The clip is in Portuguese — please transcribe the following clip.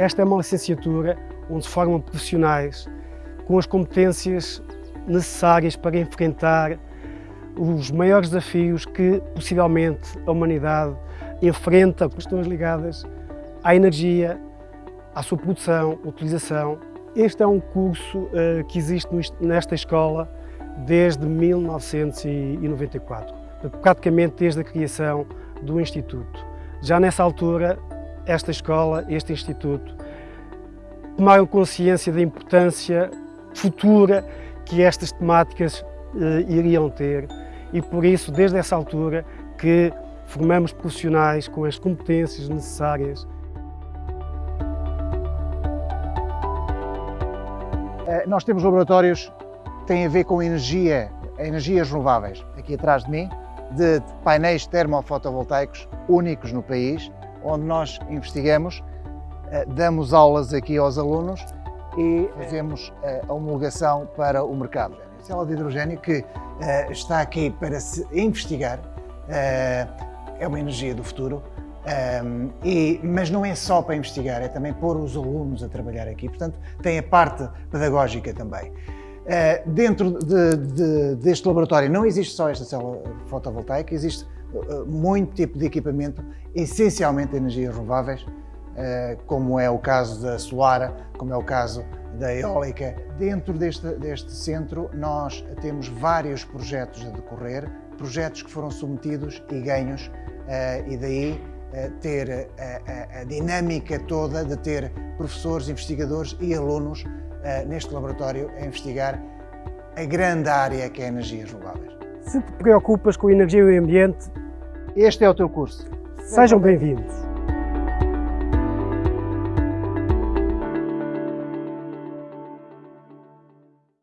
Esta é uma licenciatura onde se formam profissionais com as competências necessárias para enfrentar os maiores desafios que possivelmente a humanidade enfrenta, questões ligadas à energia, à sua produção, utilização. Este é um curso uh, que existe nesta escola desde 1994, praticamente desde a criação do Instituto. Já nessa altura, esta escola, este Instituto, tomaram consciência da importância futura que estas temáticas eh, iriam ter e por isso, desde essa altura, que formamos profissionais com as competências necessárias. Eh, nós temos laboratórios que têm a ver com energia, energias renováveis. Aqui atrás de mim, de painéis termofotovoltaicos únicos no país, onde nós investigamos, eh, damos aulas aqui aos alunos e fazemos eh, a homologação para o mercado. A célula de hidrogênio que eh, está aqui para se investigar, é uma energia do futuro, e, mas não é só para investigar, é também pôr os alunos a trabalhar aqui, portanto tem a parte pedagógica também. Uh, dentro de, de, deste laboratório não existe só esta célula fotovoltaica, existe muito tipo de equipamento, essencialmente energias renováveis, uh, como é o caso da solar, como é o caso da eólica. Dentro deste, deste centro nós temos vários projetos a decorrer, projetos que foram submetidos e ganhos, e daí ter a, a, a dinâmica toda de ter professores, investigadores e alunos neste laboratório a investigar a grande área que é energias renováveis. Se te preocupas com a energia e o ambiente, este é o teu curso. Sejam bem-vindos.